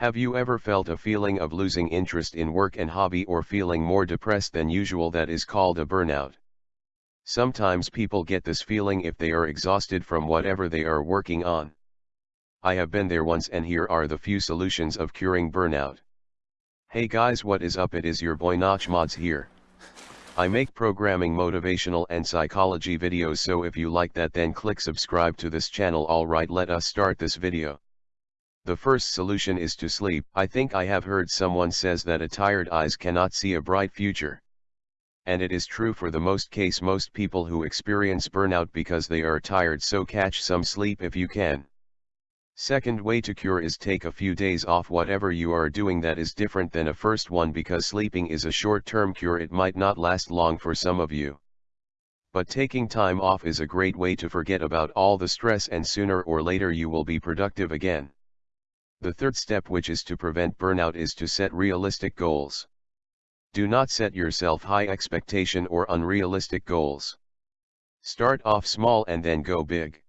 Have you ever felt a feeling of losing interest in work and hobby or feeling more depressed than usual that is called a burnout? Sometimes people get this feeling if they are exhausted from whatever they are working on. I have been there once and here are the few solutions of curing burnout. Hey guys what is up it is your boy Notch Mods here. I make programming motivational and psychology videos so if you like that then click subscribe to this channel alright let us start this video. The first solution is to sleep. I think I have heard someone says that a tired eyes cannot see a bright future. And it is true for the most case most people who experience burnout because they are tired so catch some sleep if you can. Second way to cure is take a few days off whatever you are doing that is different than a first one because sleeping is a short-term cure it might not last long for some of you. But taking time off is a great way to forget about all the stress and sooner or later you will be productive again. The third step which is to prevent burnout is to set realistic goals. Do not set yourself high expectation or unrealistic goals. Start off small and then go big.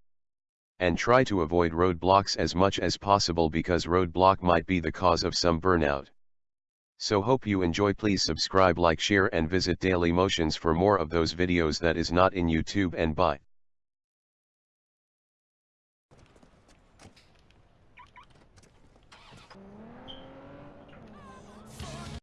And try to avoid roadblocks as much as possible because roadblock might be the cause of some burnout. So hope you enjoy please subscribe like share and visit Daily Motions for more of those videos that is not in YouTube and bye.